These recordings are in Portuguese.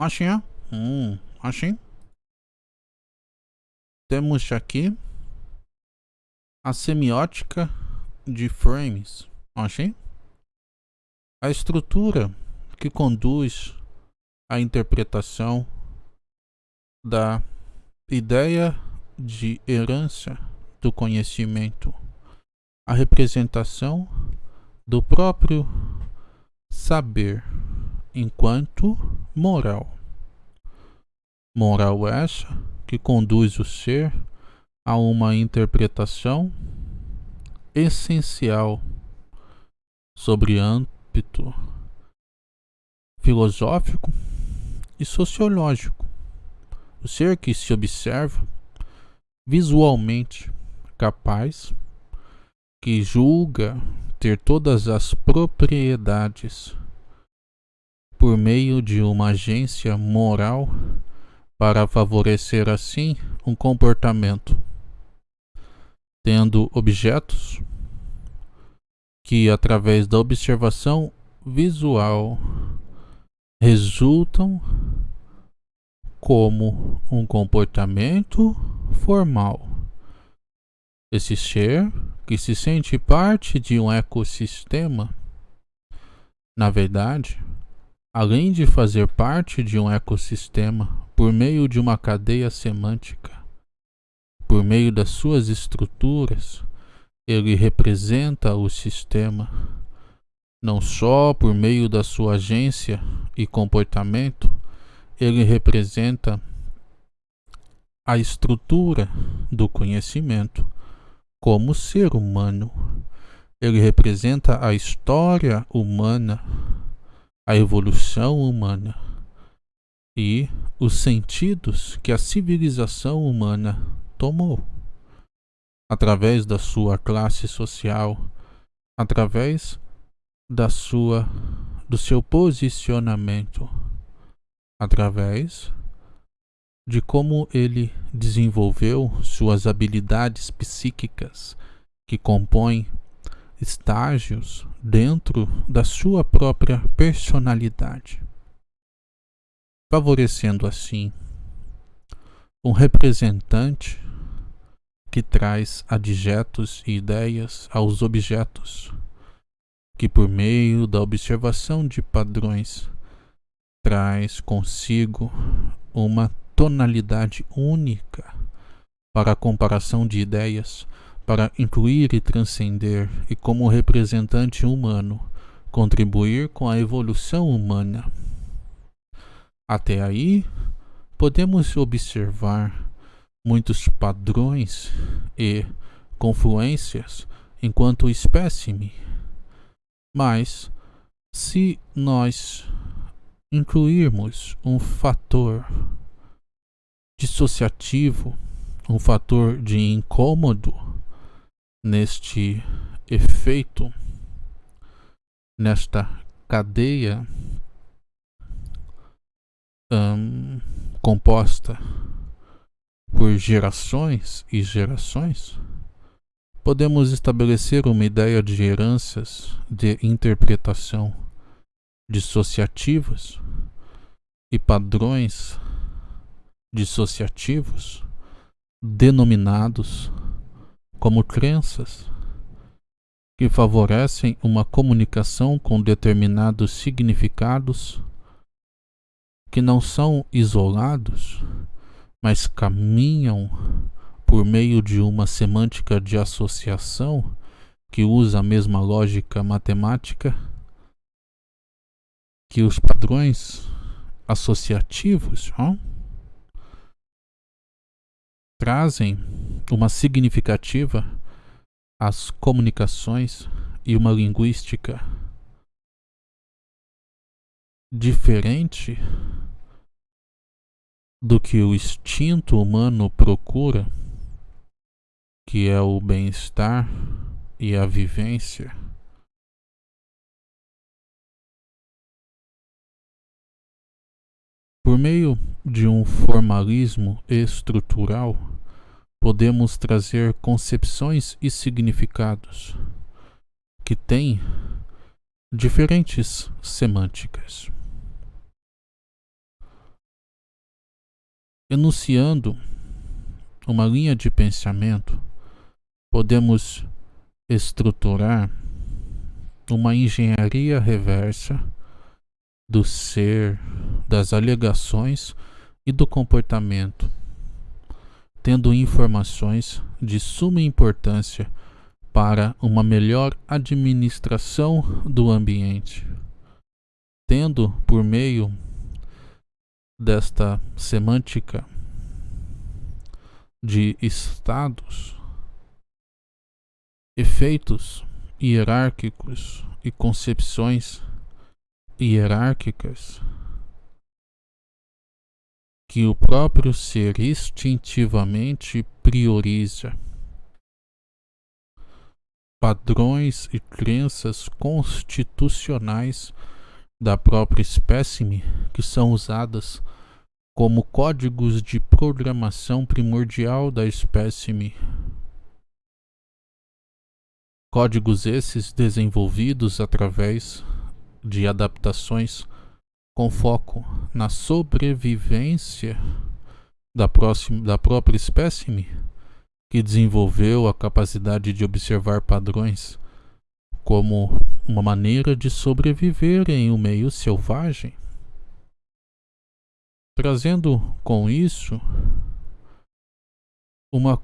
Assim, hum. Temos aqui a semiótica de frames. Assim. A estrutura que conduz à interpretação da ideia de herança do conhecimento, a representação do próprio saber enquanto moral. Moral essa que conduz o ser a uma interpretação essencial sobre âmbito filosófico e sociológico. O ser que se observa visualmente capaz, que julga ter todas as propriedades por meio de uma agência moral para favorecer assim um comportamento, tendo objetos que, através da observação visual, resultam como um comportamento formal. Esse ser que se sente parte de um ecossistema, na verdade, além de fazer parte de um ecossistema por meio de uma cadeia semântica, por meio das suas estruturas, ele representa o sistema, não só por meio da sua agência e comportamento, ele representa a estrutura do conhecimento como ser humano. Ele representa a história humana, a evolução humana e os sentidos que a civilização humana tomou através da sua classe social, através da sua do seu posicionamento, através de como ele desenvolveu suas habilidades psíquicas que compõem estágios dentro da sua própria personalidade, favorecendo assim um representante que traz adjetos e ideias aos objetos, que por meio da observação de padrões traz consigo uma tonalidade única para a comparação de ideias, para incluir e transcender e como representante humano contribuir com a evolução humana. Até aí, podemos observar muitos padrões e confluências enquanto espécime, mas se nós incluirmos um fator dissociativo, um fator de incômodo neste efeito, nesta cadeia um, composta por gerações e gerações, podemos estabelecer uma ideia de heranças de interpretação dissociativas e padrões dissociativos denominados como crenças que favorecem uma comunicação com determinados significados que não são isolados, mas caminham por meio de uma semântica de associação que usa a mesma lógica matemática que os padrões associativos. Ó, trazem uma significativa às comunicações e uma linguística diferente do que o instinto humano procura, que é o bem-estar e a vivência. Por meio de um formalismo estrutural, podemos trazer concepções e significados que têm diferentes semânticas. enunciando uma linha de pensamento, podemos estruturar uma engenharia reversa do ser, das alegações e do comportamento, tendo informações de suma importância para uma melhor administração do ambiente, tendo por meio desta semântica de estados, efeitos hierárquicos e concepções hierárquicas que o próprio ser instintivamente prioriza. Padrões e crenças constitucionais da própria espécime que são usadas como códigos de programação primordial da espécime. Códigos esses desenvolvidos através de adaptações com foco na sobrevivência da, próxima, da própria espécime, que desenvolveu a capacidade de observar padrões como uma maneira de sobreviver em um meio selvagem? Trazendo com isso uma,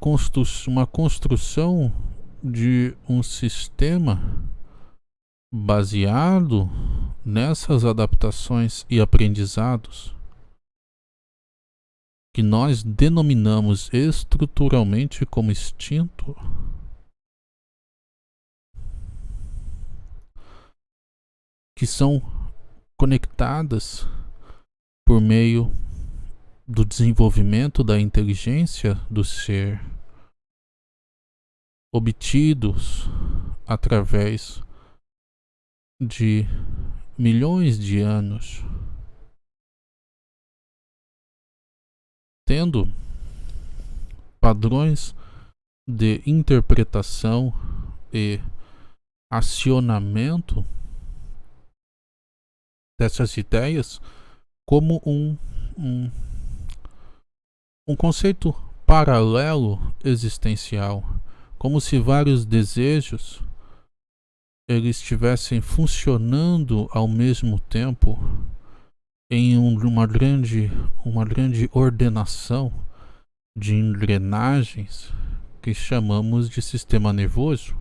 uma construção de um sistema baseado nessas adaptações e aprendizados que nós denominamos estruturalmente como instinto. Que são conectadas por meio do desenvolvimento da inteligência do ser obtidos através de milhões de anos, tendo padrões de interpretação e acionamento dessas ideias como um, um um conceito paralelo existencial, como se vários desejos eles estivessem funcionando ao mesmo tempo em uma grande, uma grande ordenação de engrenagens que chamamos de sistema nervoso.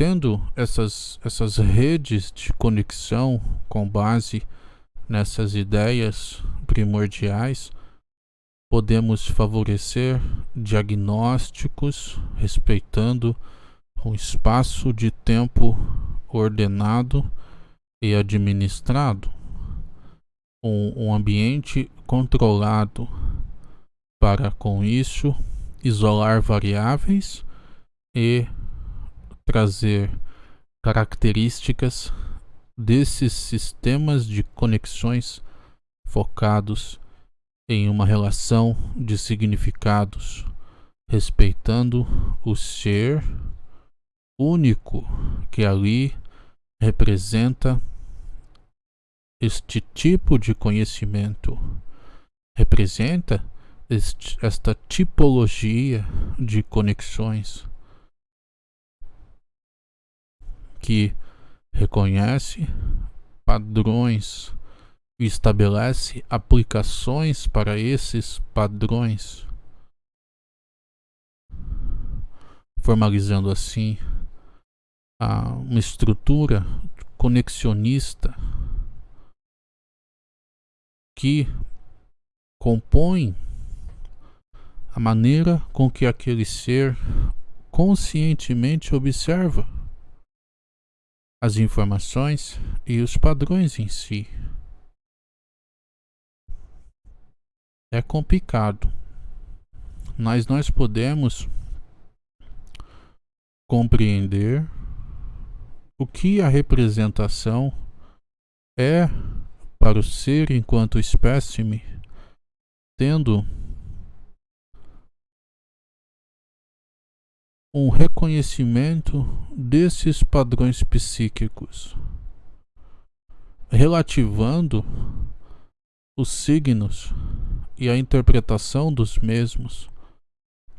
tendo essas, essas redes de conexão com base nessas ideias primordiais, podemos favorecer diagnósticos respeitando um espaço de tempo ordenado e administrado, um, um ambiente controlado. Para com isso isolar variáveis e trazer características desses sistemas de conexões focados em uma relação de significados, respeitando o ser único que ali representa este tipo de conhecimento, representa este, esta tipologia de conexões que reconhece padrões estabelece aplicações para esses padrões, formalizando assim uma estrutura conexionista que compõe a maneira com que aquele ser conscientemente observa as informações e os padrões em si. É complicado, mas nós podemos compreender o que a representação é para o ser enquanto espécime, tendo um reconhecimento desses padrões psíquicos relativando os signos e a interpretação dos mesmos,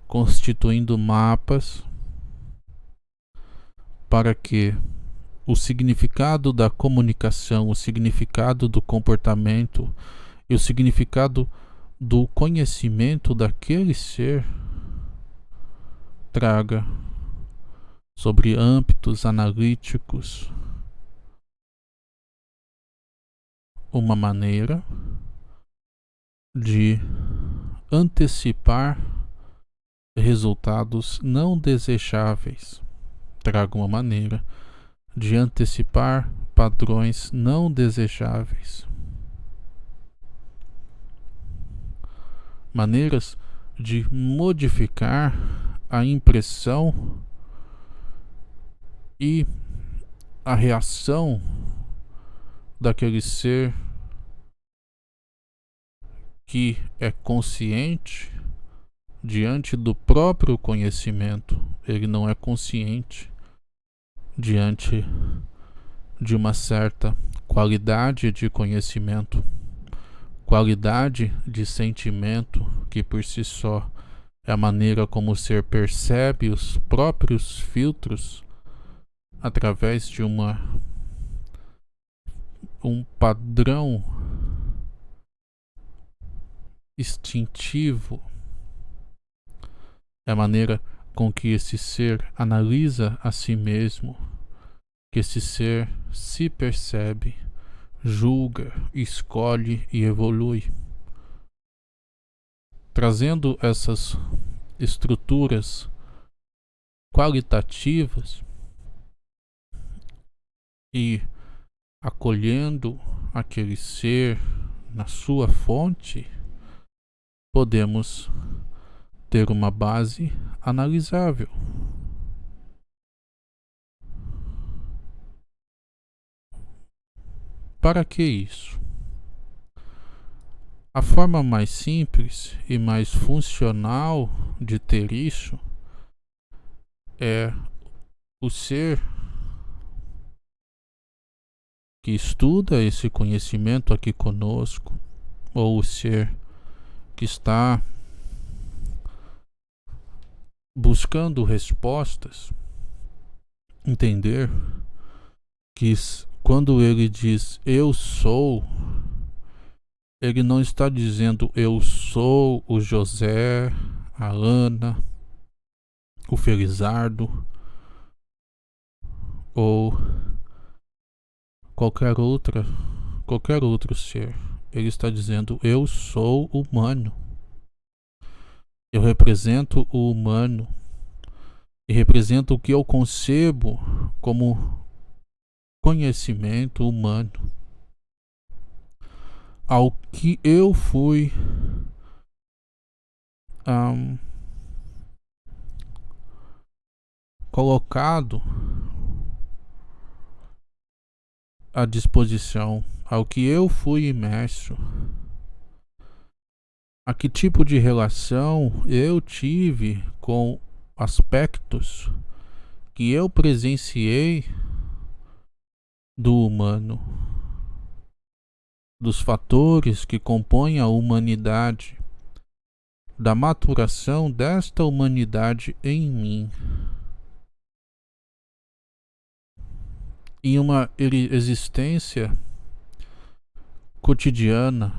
constituindo mapas para que o significado da comunicação, o significado do comportamento e o significado do conhecimento daquele ser traga sobre âmbitos analíticos uma maneira de antecipar resultados não desejáveis. Traga uma maneira de antecipar padrões não desejáveis. Maneiras de modificar a impressão e a reação daquele ser que é consciente diante do próprio conhecimento, ele não é consciente diante de uma certa qualidade de conhecimento, qualidade de sentimento que por si só é a maneira como o ser percebe os próprios filtros através de uma um padrão instintivo. É a maneira com que esse ser analisa a si mesmo, que esse ser se percebe, julga, escolhe e evolui. Trazendo essas estruturas qualitativas e acolhendo aquele ser na sua fonte, podemos ter uma base analisável. Para que isso? A forma mais simples e mais funcional de ter isso é o ser que estuda esse conhecimento aqui conosco, ou o ser que está buscando respostas, entender que quando ele diz eu sou, ele não está dizendo eu sou o José, a Ana, o Felizardo ou qualquer outra, qualquer outro ser. Ele está dizendo eu sou humano. Eu represento o humano e represento o que eu concebo como conhecimento humano ao que eu fui um, colocado à disposição, ao que eu fui imerso, a que tipo de relação eu tive com aspectos que eu presenciei do humano dos fatores que compõem a humanidade, da maturação desta humanidade em mim. Em uma existência cotidiana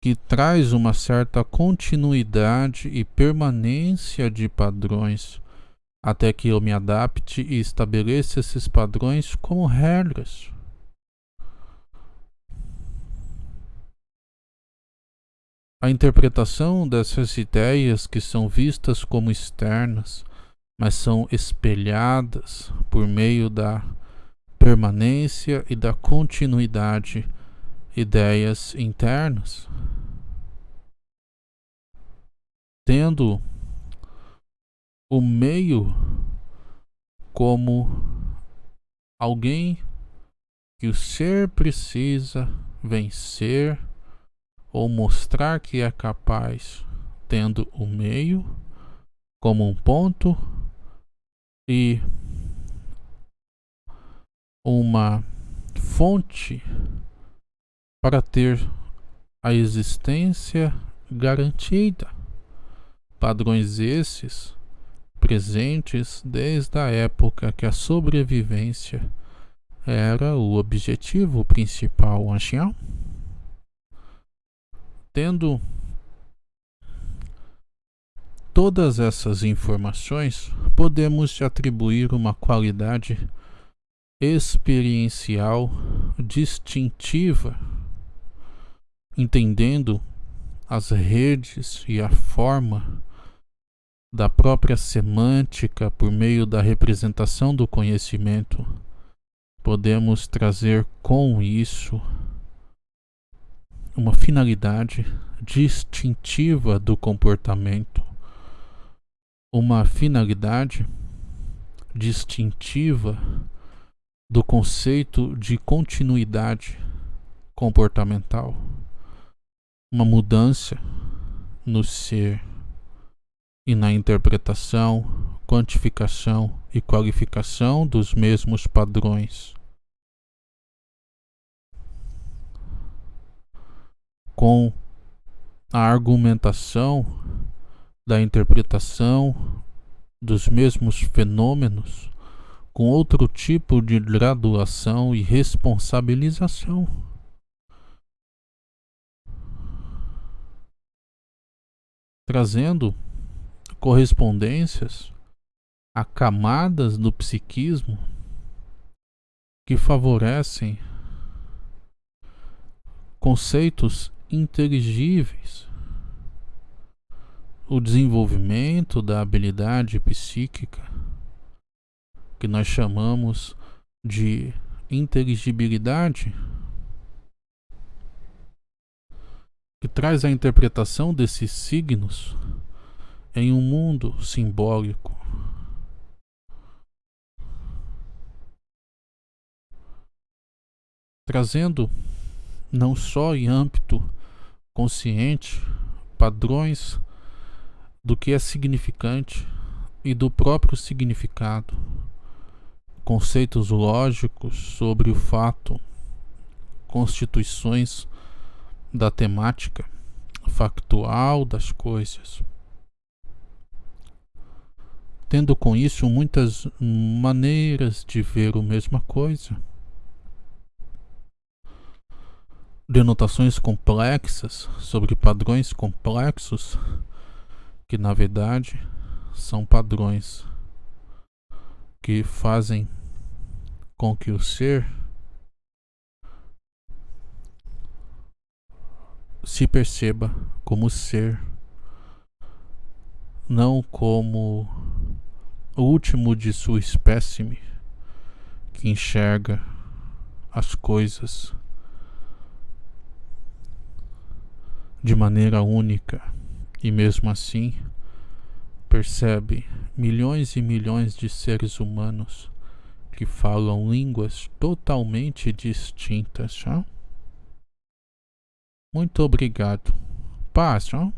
que traz uma certa continuidade e permanência de padrões até que eu me adapte e estabeleça esses padrões como regras. A interpretação dessas ideias que são vistas como externas, mas são espelhadas por meio da permanência e da continuidade, ideias internas, tendo o meio como alguém que o ser precisa vencer ou mostrar que é capaz, tendo o meio como um ponto e uma fonte para ter a existência garantida. Padrões esses presentes desde a época que a sobrevivência era o objetivo principal, ancião. Tendo todas essas informações, podemos atribuir uma qualidade experiencial distintiva, entendendo as redes e a forma da própria semântica por meio da representação do conhecimento, podemos trazer com isso uma finalidade distintiva do comportamento, uma finalidade distintiva do conceito de continuidade comportamental, uma mudança no ser e na interpretação, quantificação e qualificação dos mesmos padrões. Com a argumentação da interpretação dos mesmos fenômenos com outro tipo de graduação e responsabilização. Trazendo correspondências a camadas do psiquismo que favorecem conceitos inteligíveis, o desenvolvimento da habilidade psíquica, que nós chamamos de inteligibilidade, que traz a interpretação desses signos em um mundo simbólico. Trazendo não só em âmbito consciente padrões do que é significante e do próprio significado, conceitos lógicos sobre o fato, constituições da temática factual das coisas tendo com isso muitas maneiras de ver a mesma coisa. Denotações complexas sobre padrões complexos, que na verdade são padrões que fazem com que o ser se perceba como ser, não como o último de sua espécime que enxerga as coisas de maneira única e mesmo assim percebe milhões e milhões de seres humanos que falam línguas totalmente distintas. Muito obrigado. Paz, tchau.